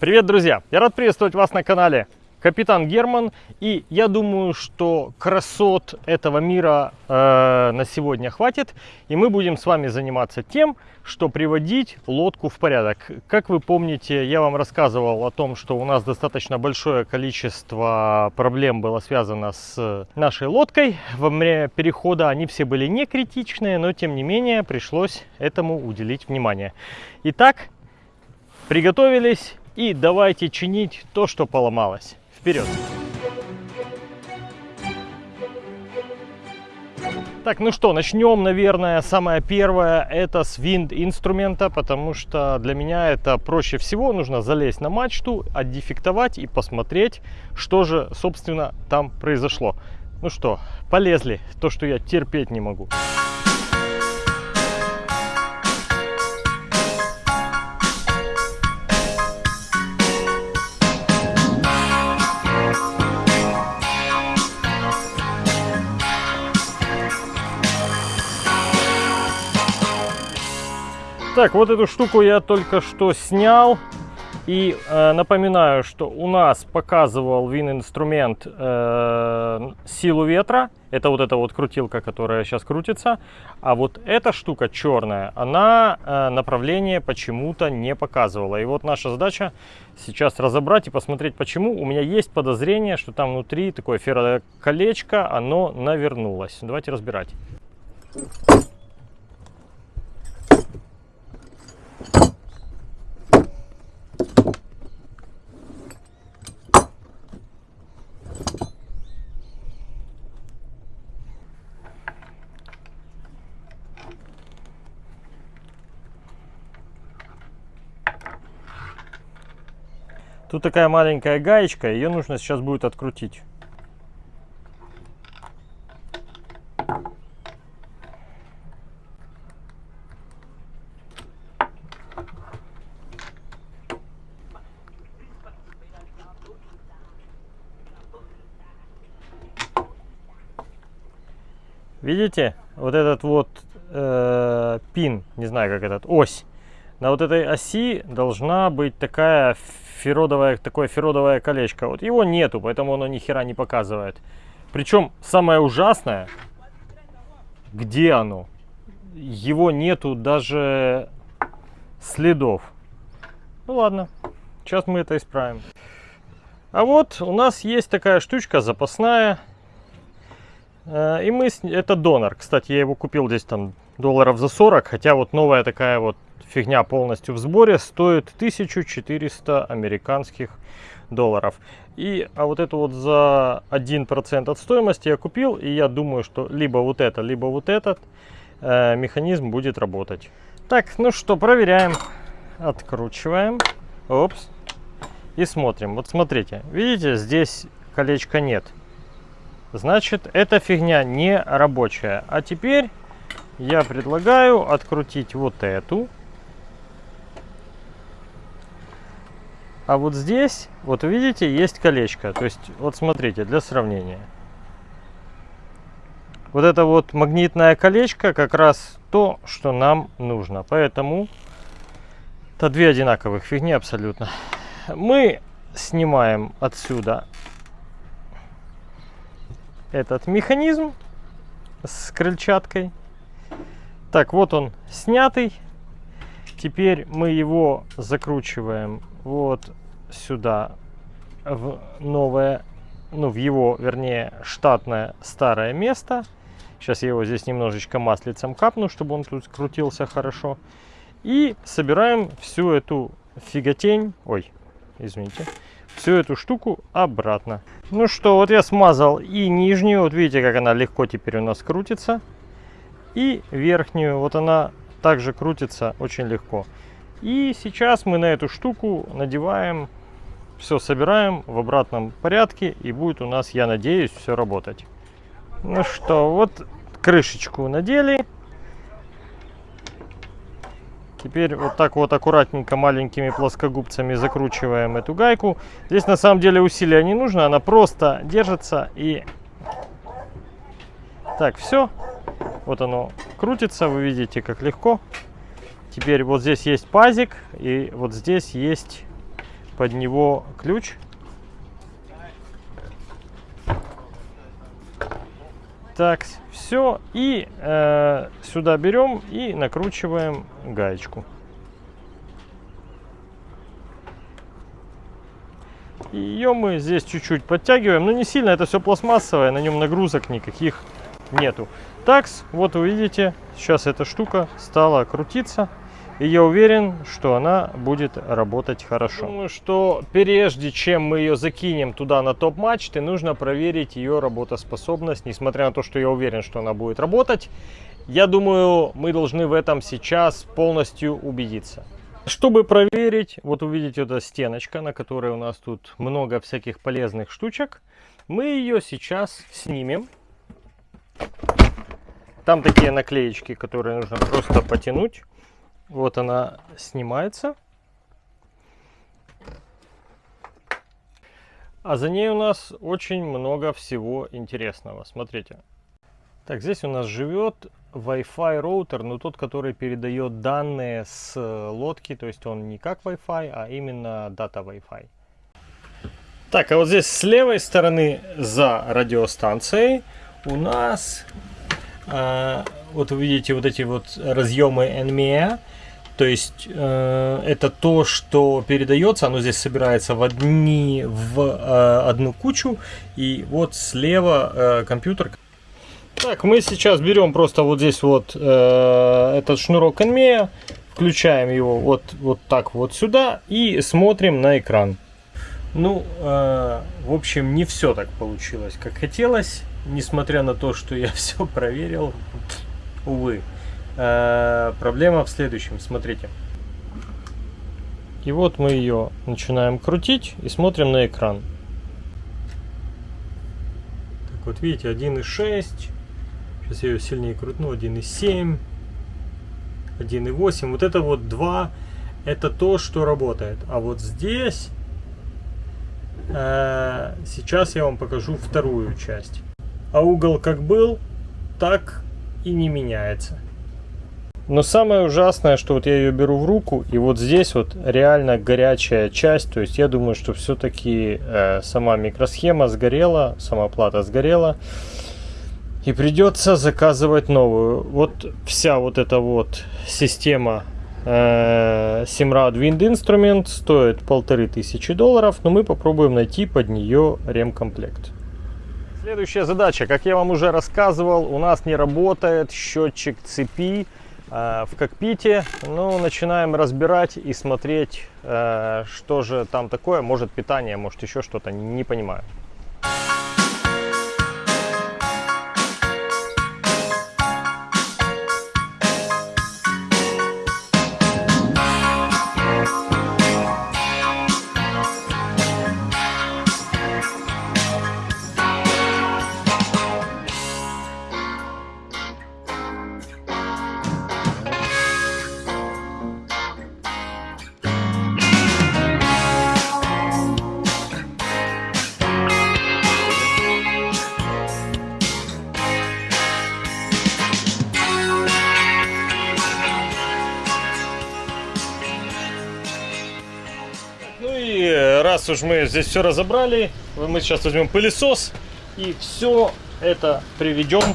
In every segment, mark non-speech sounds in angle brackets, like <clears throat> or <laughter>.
Привет, друзья! Я рад приветствовать вас на канале Капитан Герман. И я думаю, что красот этого мира э, на сегодня хватит. И мы будем с вами заниматься тем, что приводить лодку в порядок. Как вы помните, я вам рассказывал о том, что у нас достаточно большое количество проблем было связано с нашей лодкой. Во время перехода они все были не критичные, но тем не менее пришлось этому уделить внимание. Итак, приготовились и давайте чинить то, что поломалось. Вперед! Так, ну что, начнем, наверное, самое первое, это с винт инструмента, потому что для меня это проще всего. Нужно залезть на мачту, отдефектовать и посмотреть, что же, собственно, там произошло. Ну что, полезли, то, что я терпеть не могу. Так, вот эту штуку я только что снял. И э, напоминаю, что у нас показывал вин-инструмент э, силу ветра. Это вот эта вот крутилка, которая сейчас крутится. А вот эта штука черная, она э, направление почему-то не показывала. И вот наша задача сейчас разобрать и посмотреть, почему. У меня есть подозрение, что там внутри такое ферроколечко, оно навернулось. Давайте разбирать. Тут такая маленькая гаечка, ее нужно сейчас будет открутить. Видите, вот этот вот э, пин, не знаю как этот, ось, на вот этой оси должна быть такая феродовое, такое феродовое колечко. Вот его нету, поэтому оно ни хера не показывает. Причем самое ужасное, где оно? Его нету даже следов. Ну ладно, сейчас мы это исправим. А вот у нас есть такая штучка запасная. Э, и мы, это донор. Кстати, я его купил здесь там долларов за 40. Хотя вот новая такая вот фигня полностью в сборе стоит 1400 американских долларов. И а вот это вот за 1% от стоимости я купил, и я думаю, что либо вот это, либо вот этот э, механизм будет работать. Так, ну что, проверяем. Откручиваем. Опс. И смотрим. Вот смотрите, видите, здесь колечка нет. Значит, эта фигня не рабочая. А теперь я предлагаю открутить вот эту А вот здесь, вот видите, есть колечко. То есть, вот смотрите, для сравнения. Вот это вот магнитное колечко как раз то, что нам нужно. Поэтому это две одинаковых фигни абсолютно. Мы снимаем отсюда этот механизм с крыльчаткой. Так, вот он снятый. Теперь мы его закручиваем вот сюда в новое, ну в его, вернее, штатное старое место. Сейчас я его здесь немножечко маслицем капну, чтобы он тут крутился хорошо. И собираем всю эту фиготень, ой, извините, всю эту штуку обратно. Ну что, вот я смазал и нижнюю, вот видите, как она легко теперь у нас крутится. И верхнюю, вот она также крутится очень легко. И сейчас мы на эту штуку надеваем, все собираем в обратном порядке и будет у нас, я надеюсь, все работать. Ну что, вот крышечку надели. Теперь вот так вот аккуратненько маленькими плоскогубцами закручиваем эту гайку. Здесь на самом деле усилия не нужно, она просто держится и... Так, все. Вот оно крутится, вы видите, как легко. Теперь вот здесь есть пазик, и вот здесь есть под него ключ. Так, все. И э, сюда берем и накручиваем гаечку. Ее мы здесь чуть-чуть подтягиваем, но не сильно, это все пластмассовое, на нем нагрузок никаких нету. Такс, вот вы видите, сейчас эта штука стала крутиться. И я уверен, что она будет работать хорошо. Думаю, что прежде чем мы ее закинем туда на топ-мачты, нужно проверить ее работоспособность. Несмотря на то, что я уверен, что она будет работать, я думаю, мы должны в этом сейчас полностью убедиться. Чтобы проверить, вот увидите эта стеночка, на которой у нас тут много всяких полезных штучек. Мы ее сейчас снимем. Там такие наклеечки, которые нужно просто потянуть. Вот она снимается. А за ней у нас очень много всего интересного. Смотрите. Так, здесь у нас живет Wi-Fi роутер, но тот, который передает данные с лодки. То есть он не как Wi-Fi, а именно дата Wi-Fi. Так, а вот здесь с левой стороны за радиостанцией у нас, э, вот вы видите вот эти вот разъемы NMEA. То есть э, это то, что передается, оно здесь собирается в, одни, в э, одну кучу. И вот слева э, компьютер. Так, мы сейчас берем просто вот здесь вот этот шнурок NMEA, включаем его вот, вот так вот сюда и смотрим на экран. Ну, в общем, не все так получилось, как хотелось, несмотря на то, что я <laughs> все проверил, увы. Э, проблема в следующем, смотрите. И вот мы ее начинаем крутить и смотрим на экран. Так вот, видите, 1.6. Сейчас я ее сильнее крутну. 1.7. 1.8. Вот это вот 2. Это то, что работает. А вот здесь... Э, сейчас я вам покажу вторую часть. А угол как был, так и не меняется. Но самое ужасное, что вот я ее беру в руку, и вот здесь вот реально горячая часть. То есть я думаю, что все-таки э, сама микросхема сгорела, сама плата сгорела. И придется заказывать новую. Вот вся вот эта вот система э, Simrad Wind Instrument стоит полторы тысячи долларов, но мы попробуем найти под нее ремкомплект. Следующая задача, как я вам уже рассказывал, у нас не работает счетчик цепи в кокпите. Ну, начинаем разбирать и смотреть, э, что же там такое. Может питание, может еще что-то, не понимаю. Раз уж мы здесь все разобрали, мы сейчас возьмем пылесос и все это приведем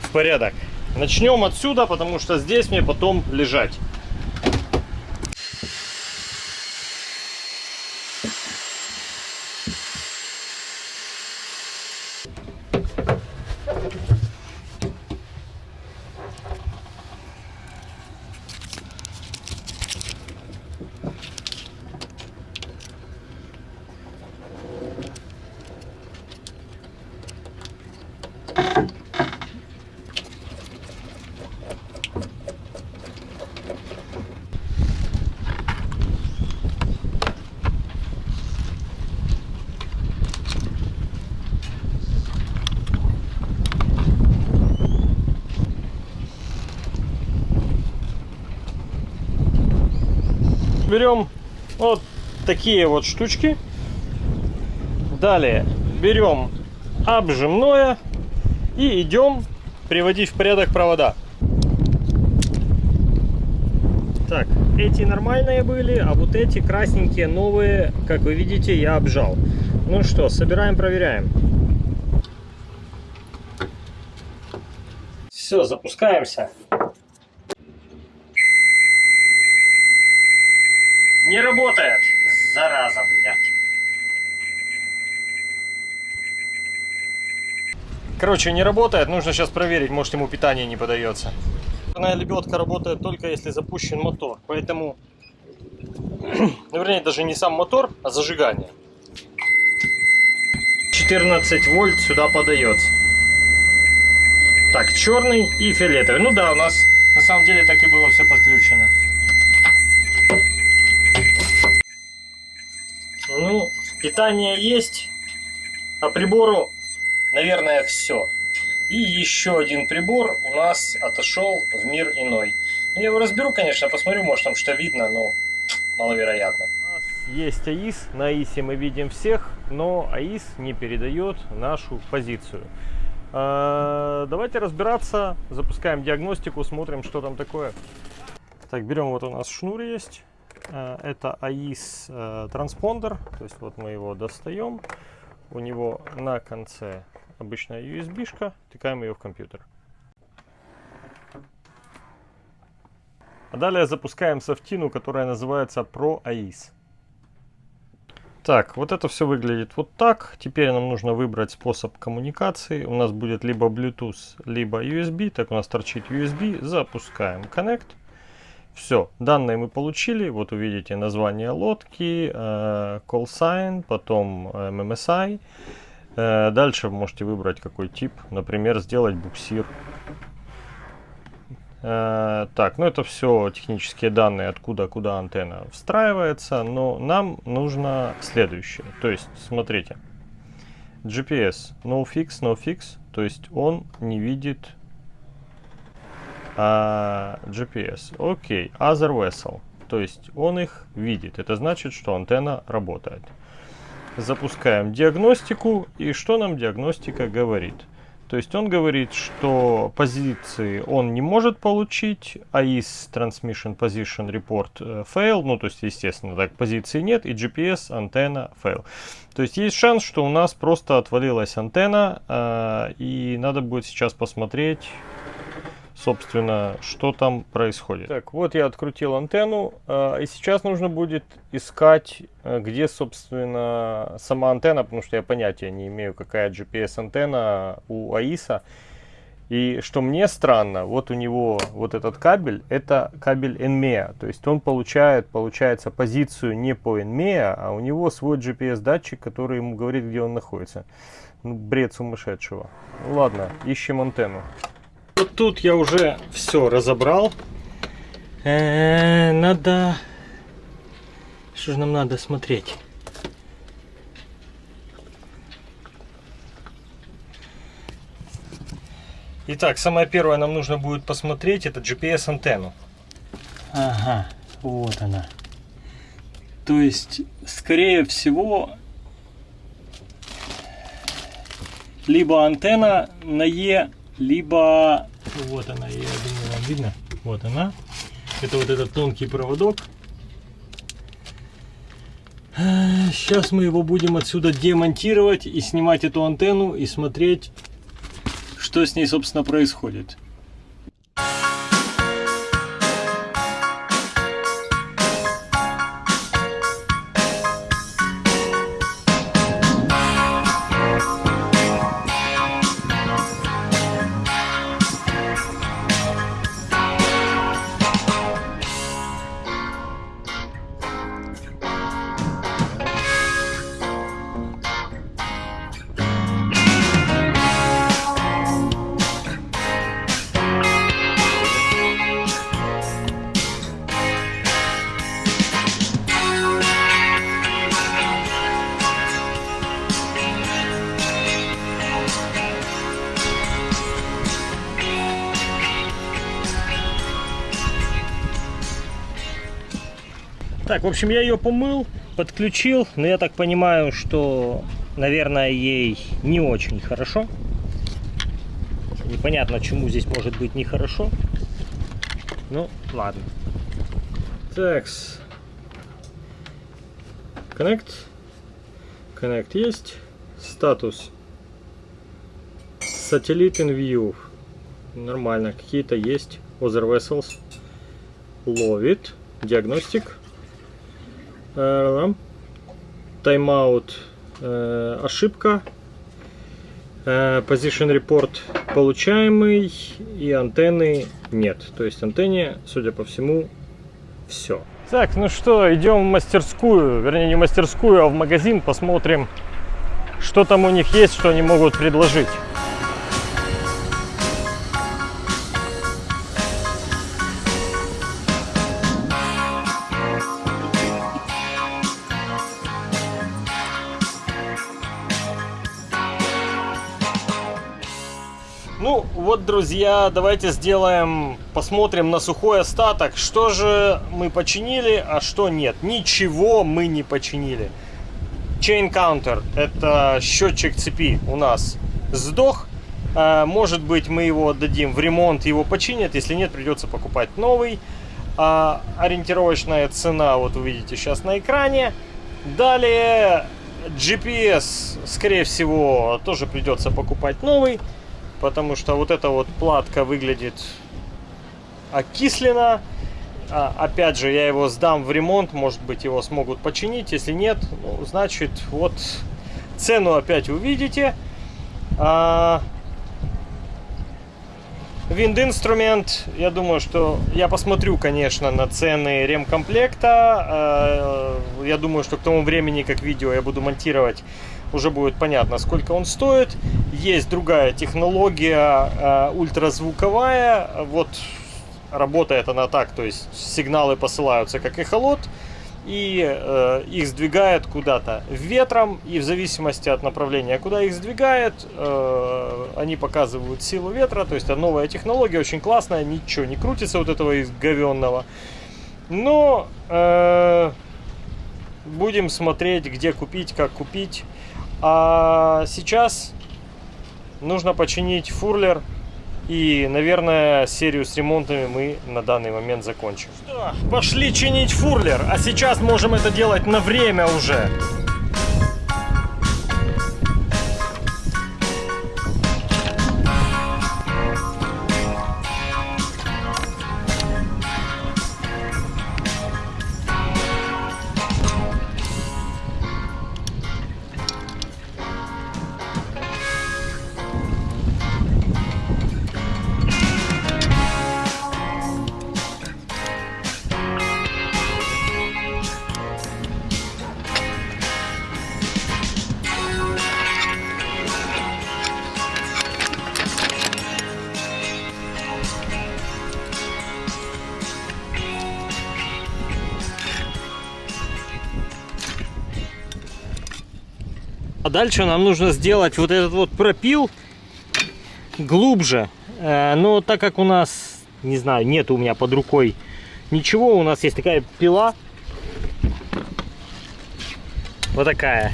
в порядок. Начнем отсюда, потому что здесь мне потом лежать. Берем вот такие вот штучки. Далее берем обжимное и идем приводить в порядок провода. Так, эти нормальные были, а вот эти красненькие новые, как вы видите, я обжал. Ну что, собираем, проверяем. Все, запускаемся. Не работает. Зараза, блядь. Короче, не работает. Нужно сейчас проверить, может ему питание не подается. Парная лебедка работает только если запущен мотор. Поэтому, <clears throat> ну, вернее, даже не сам мотор, а зажигание. 14 вольт сюда подается. Так, черный и фиолетовый. Ну да, у нас на самом деле так и было все подключено. Ну, питание есть, а прибору, наверное, все. И еще один прибор у нас отошел в мир иной. Ну, я его разберу, конечно, посмотрю, может там что видно, но маловероятно. У нас есть АИС, на АИСе мы видим всех, но АИС не передает нашу позицию. А, давайте разбираться, запускаем диагностику, смотрим, что там такое. Так, берем, вот у нас шнур есть. А, это АИС э, транспондер, то есть вот мы его достаем. У него на конце обычная USB-шка, тыкаем ее в компьютер. А далее запускаем софтину, которая называется Pro AIS. Так, вот это все выглядит вот так. Теперь нам нужно выбрать способ коммуникации. У нас будет либо Bluetooth, либо USB. Так, у нас торчит USB. Запускаем Connect. Все, данные мы получили. Вот увидите название лодки, э, call sign, потом MMSI. Э, дальше вы можете выбрать какой тип, например, сделать буксир. Э, так, ну это все технические данные, откуда куда антенна встраивается, но нам нужно следующее. То есть, смотрите, GPS no fix, то есть он не видит а, GPS. Окей, other vessel, то есть он их видит. Это значит, что антенна работает. Запускаем диагностику. И что нам диагностика говорит? То есть он говорит, что позиции он не может получить, а из Transmission Position Report э, fail, ну то есть естественно так позиции нет, и GPS антенна fail. То есть есть шанс, что у нас просто отвалилась антенна, э, и надо будет сейчас посмотреть, собственно, что там происходит. Так, вот я открутил антенну, э, и сейчас нужно будет искать, э, где, собственно, сама антенна, потому что я понятия не имею, какая GPS-антенна у АИСа. И что мне странно, вот у него вот этот кабель, это кабель NMEA, то есть он получает, получается, позицию не по NMEA, а у него свой GPS-датчик, который ему говорит, где он находится. Ну, бред сумасшедшего. Ладно, ищем антенну. Вот тут я уже все разобрал. Э -э, надо... Что же нам надо смотреть? Итак, самое первое нам нужно будет посмотреть, это GPS-антенну. Ага, вот она. То есть, скорее всего, либо антенна на Е либо вот она, я думаю, вам видно, вот она. Это вот этот тонкий проводок. Сейчас мы его будем отсюда демонтировать и снимать эту антенну и смотреть, что с ней, собственно, происходит. В общем, я ее помыл, подключил, но я так понимаю, что, наверное, ей не очень хорошо. Непонятно, чему здесь может быть нехорошо. Ну, ладно. Так. Connect. Connect есть. Статус. Satellite in view. Нормально. Какие-то есть. Other vessels. Ловит. Диагностик. Тайм-аут. Э, ошибка. Э, position report получаемый и антенны нет. То есть антенне, судя по всему, все. Так, ну что, идем в мастерскую, вернее не в мастерскую, а в магазин, посмотрим, что там у них есть, что они могут предложить. Друзья, давайте сделаем, посмотрим на сухой остаток, что же мы починили, а что нет. Ничего мы не починили. Chain Counter, это счетчик цепи у нас сдох. А, может быть, мы его отдадим в ремонт, его починят. Если нет, придется покупать новый. А, ориентировочная цена, вот вы видите сейчас на экране. Далее GPS, скорее всего, тоже придется покупать новый потому что вот эта вот платка выглядит окислена. А, опять же, я его сдам в ремонт, может быть его смогут починить, если нет, ну, значит, вот цену опять увидите. А, Винд-инструмент, я думаю, что я посмотрю, конечно, на цены ремкомплекта. А, я думаю, что к тому времени, как видео я буду монтировать, уже будет понятно, сколько он стоит. Есть другая технология, э, ультразвуковая. Вот работает она так, то есть сигналы посылаются как эхолот, и э, их сдвигает куда-то ветром, и в зависимости от направления, куда их сдвигает, э, они показывают силу ветра, то есть это новая технология, очень классная, ничего не крутится вот этого из говенного. Но э, будем смотреть, где купить, как купить. А сейчас нужно починить фурлер. И, наверное, серию с ремонтами мы на данный момент закончим. Что, пошли чинить фурлер. А сейчас можем это делать на время уже. Дальше нам нужно сделать вот этот вот пропил глубже. Э, но так как у нас, не знаю, нет у меня под рукой ничего, у нас есть такая пила. Вот такая.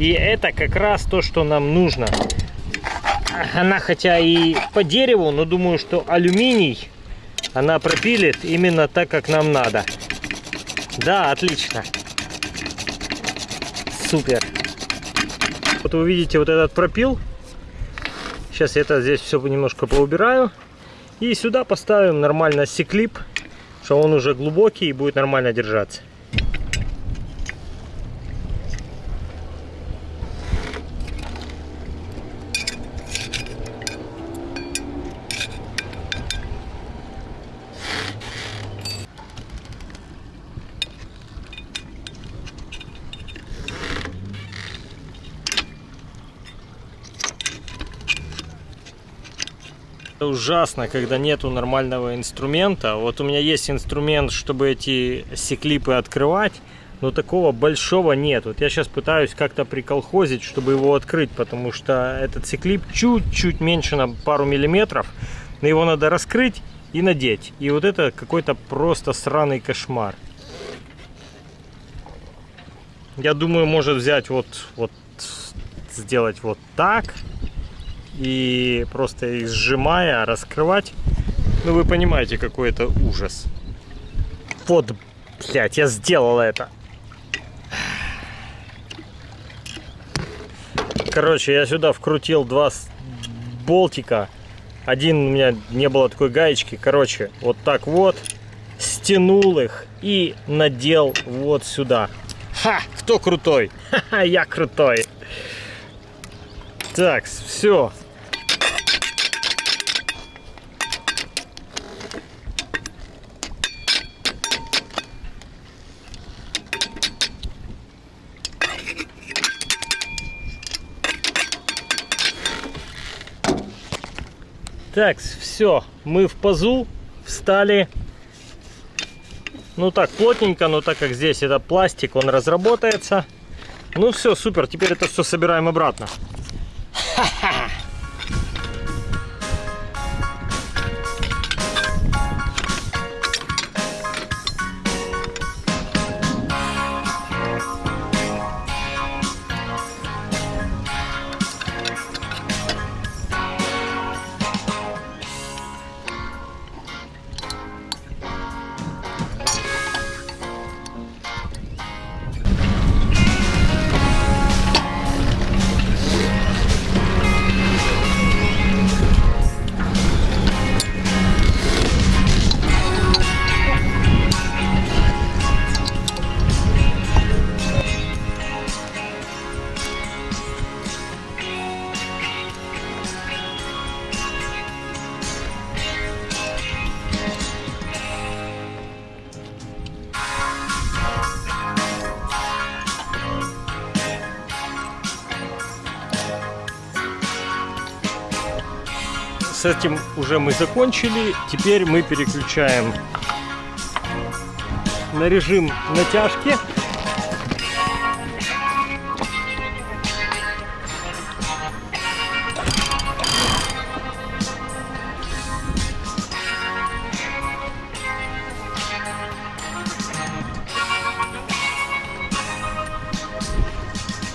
И это как раз то, что нам нужно. Она хотя и по дереву, но думаю, что алюминий она пропилит именно так, как нам надо. Да, отлично. Супер. Вот вы видите вот этот пропил. Сейчас я это здесь все немножко поубираю. И сюда поставим нормально секлип, что он уже глубокий и будет нормально держаться. Ужасно, когда нету нормального инструмента. Вот у меня есть инструмент, чтобы эти секлипы открывать, но такого большого нет. Вот я сейчас пытаюсь как-то приколхозить, чтобы его открыть, потому что этот секлип чуть-чуть меньше на пару миллиметров. Но его надо раскрыть и надеть. И вот это какой-то просто сраный кошмар. Я думаю, может взять вот, вот сделать вот так и просто их сжимая, раскрывать. Ну, вы понимаете, какой это ужас. Вот, Блять, я сделал это. Короче, я сюда вкрутил два болтика. Один у меня не было такой гаечки. Короче, вот так вот. Стянул их и надел вот сюда. Ха! Кто крутой? Ха-ха, <laughs> я крутой. Так, все. Так, все, мы в пазу встали. Ну так, плотненько, но так как здесь это пластик, он разработается. Ну все, супер, теперь это все собираем обратно. <laughs> с этим уже мы закончили. Теперь мы переключаем на режим натяжки.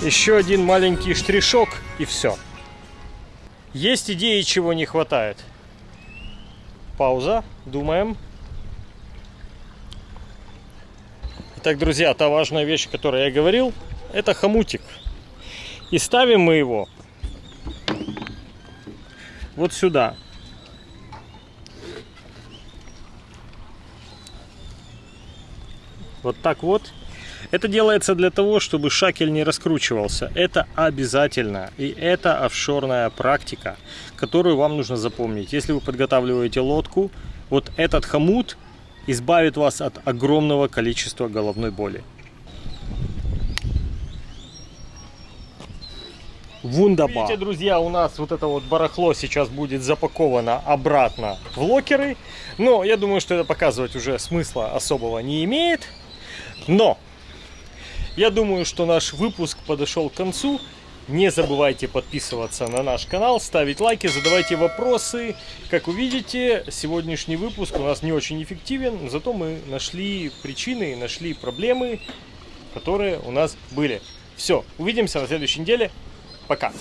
Еще один маленький штришок и все. Есть идеи, чего не хватает. Пауза, думаем. Итак, друзья, та важная вещь, о которой я говорил, это хомутик. И ставим мы его вот сюда. Вот так вот. Это делается для того, чтобы шакель не раскручивался. Это обязательно. И это офшорная практика, которую вам нужно запомнить. Если вы подготавливаете лодку, вот этот хомут избавит вас от огромного количества головной боли. Вундербар. Видите, друзья, у нас вот это вот барахло сейчас будет запаковано обратно в локеры. Но я думаю, что это показывать уже смысла особого не имеет. Но я думаю, что наш выпуск подошел к концу. Не забывайте подписываться на наш канал, ставить лайки, задавайте вопросы. Как увидите, сегодняшний выпуск у нас не очень эффективен, зато мы нашли причины, нашли проблемы, которые у нас были. Все, увидимся на следующей неделе. Пока.